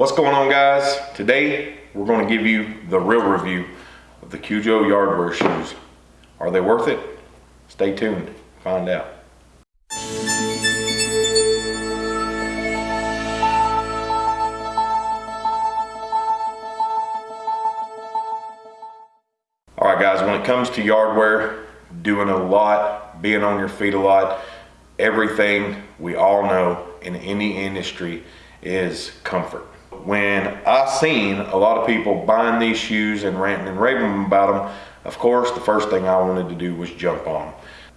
What's going on guys? Today we're going to give you the real review of the Kujo Yardwear shoes. Are they worth it? Stay tuned, find out. All right guys, when it comes to yardwear, doing a lot, being on your feet a lot, everything we all know in any industry is comfort when I seen a lot of people buying these shoes and ranting and raving about them, of course, the first thing I wanted to do was jump on them.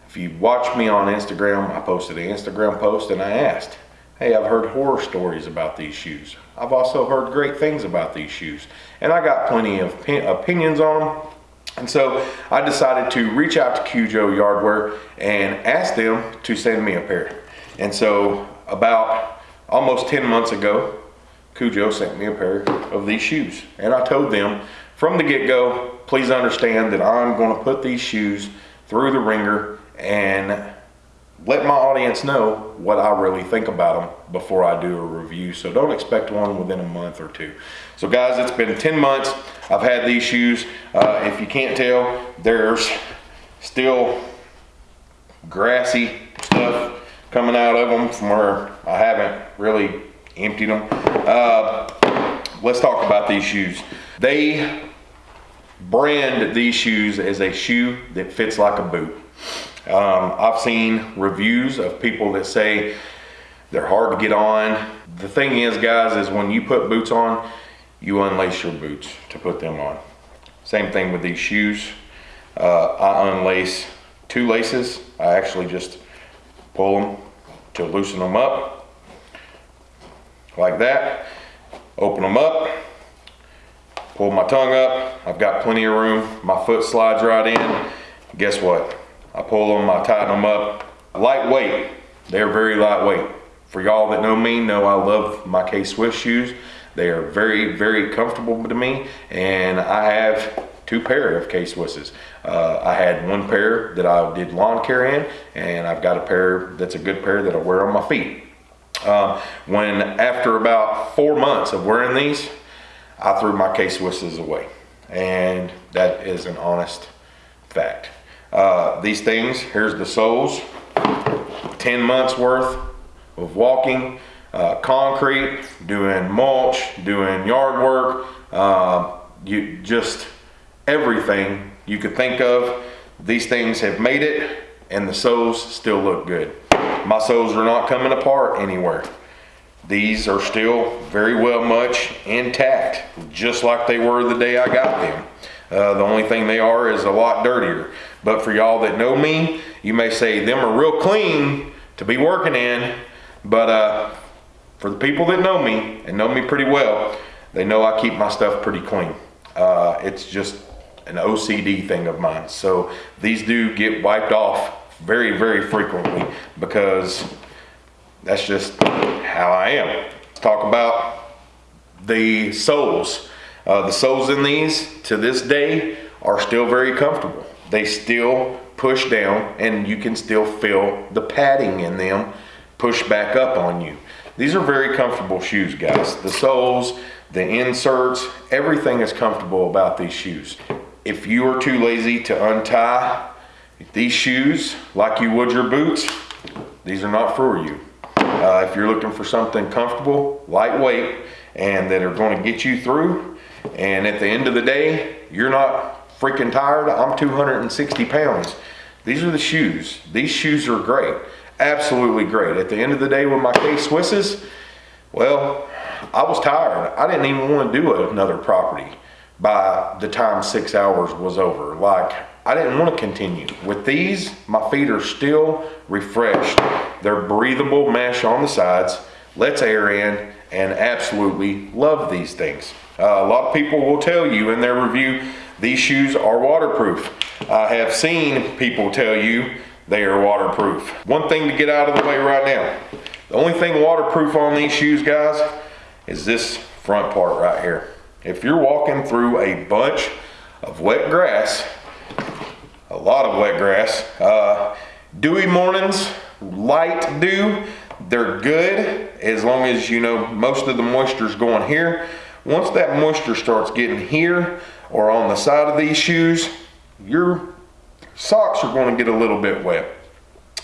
If you watch me on Instagram, I posted an Instagram post and I asked, hey, I've heard horror stories about these shoes. I've also heard great things about these shoes. And I got plenty of opinions on them. And so I decided to reach out to Kujo Yardwear and ask them to send me a pair. And so about almost 10 months ago, Kujo sent me a pair of these shoes. And I told them from the get-go, please understand that I'm gonna put these shoes through the ringer and let my audience know what I really think about them before I do a review. So don't expect one within a month or two. So guys, it's been 10 months. I've had these shoes. Uh, if you can't tell, there's still grassy stuff coming out of them from where I haven't really emptied them. Uh, let's talk about these shoes. They brand these shoes as a shoe that fits like a boot. Um, I've seen reviews of people that say they're hard to get on. The thing is, guys, is when you put boots on, you unlace your boots to put them on. Same thing with these shoes. Uh, I unlace two laces. I actually just pull them to loosen them up like that. Open them up, pull my tongue up. I've got plenty of room. My foot slides right in. Guess what? I pull them, I tighten them up. Lightweight, they're very lightweight. For y'all that know me, know I love my K-Swiss shoes. They are very, very comfortable to me, and I have two pair of K-Swisses. Uh, I had one pair that I did lawn care in, and I've got a pair that's a good pair that I wear on my feet. Um, when after about four months of wearing these, I threw my K-Swisses away. And that is an honest fact. Uh, these things, here's the soles, 10 months worth of walking, uh, concrete, doing mulch, doing yard work, uh, you just everything you could think of. These things have made it and the soles still look good. My soles are not coming apart anywhere. These are still very well much intact, just like they were the day I got them. Uh, the only thing they are is a lot dirtier. But for y'all that know me, you may say them are real clean to be working in. But uh, for the people that know me and know me pretty well, they know I keep my stuff pretty clean. Uh, it's just an OCD thing of mine. So these do get wiped off very, very frequently because that's just how I am. Talk about the soles. Uh, the soles in these to this day are still very comfortable. They still push down and you can still feel the padding in them push back up on you. These are very comfortable shoes, guys. The soles, the inserts, everything is comfortable about these shoes. If you are too lazy to untie these shoes, like you would your boots, these are not for you. Uh, if you're looking for something comfortable, lightweight, and that are going to get you through, and at the end of the day, you're not freaking tired, I'm 260 pounds. These are the shoes. These shoes are great. Absolutely great. At the end of the day with my K-Swisses, well, I was tired. I didn't even want to do another property by the time six hours was over. Like, I didn't want to continue. With these, my feet are still refreshed. They're breathable mesh on the sides, lets air in, and absolutely love these things. Uh, a lot of people will tell you in their review, these shoes are waterproof. I have seen people tell you they are waterproof. One thing to get out of the way right now. The only thing waterproof on these shoes, guys, is this front part right here. If you're walking through a bunch of wet grass a lot of wet grass. Uh, dewy mornings, light dew, they're good as long as you know most of the moisture is going here. Once that moisture starts getting here or on the side of these shoes, your socks are going to get a little bit wet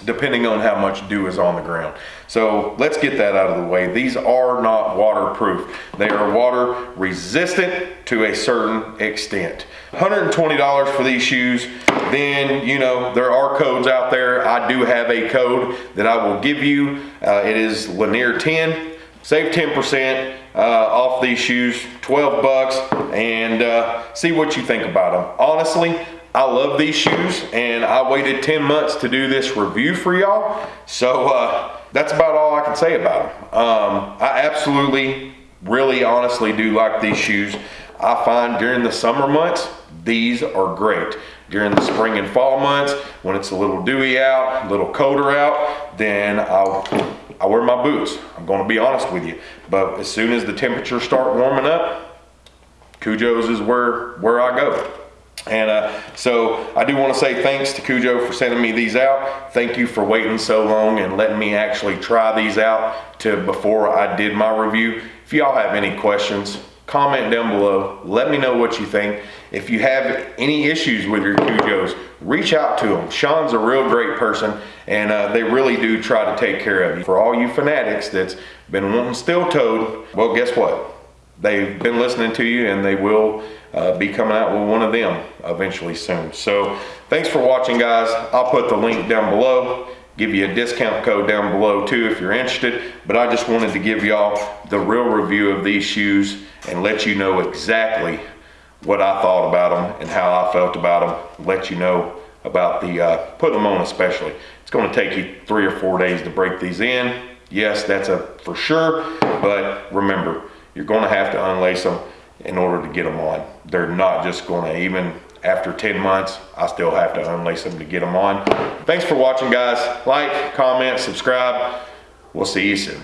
depending on how much dew is on the ground. So let's get that out of the way. These are not waterproof. They are water resistant to a certain extent. $120 for these shoes. Then, you know, there are codes out there. I do have a code that I will give you. Uh, it is Lanier 10. Save 10% uh, off these shoes, 12 bucks, and uh, see what you think about them. Honestly, I love these shoes and I waited 10 months to do this review for y'all. So uh, that's about all I can say about them. Um, I absolutely, really honestly do like these shoes. I find during the summer months, these are great. During the spring and fall months, when it's a little dewy out, a little colder out, then I'll, I wear my boots. I'm gonna be honest with you. But as soon as the temperatures start warming up, Kujo's is where, where I go. And uh, so I do want to say thanks to Kujo for sending me these out. Thank you for waiting so long and letting me actually try these out to before I did my review. If y'all have any questions, comment down below. Let me know what you think. If you have any issues with your Kujos, reach out to them. Sean's a real great person and uh, they really do try to take care of you. For all you fanatics that's been wanting steel-toed, well guess what? They've been listening to you and they will uh, be coming out with one of them eventually soon. So thanks for watching guys. I'll put the link down below. Give you a discount code down below too if you're interested. But I just wanted to give y'all the real review of these shoes and let you know exactly what I thought about them and how I felt about them. Let you know about the uh, putting them on especially. It's going to take you three or four days to break these in. Yes, that's a for sure. But remember, you're going to have to unlace them in order to get them on. They're not just going to, even after 10 months, I still have to unlace them to get them on. Thanks for watching, guys. Like, comment, subscribe. We'll see you soon.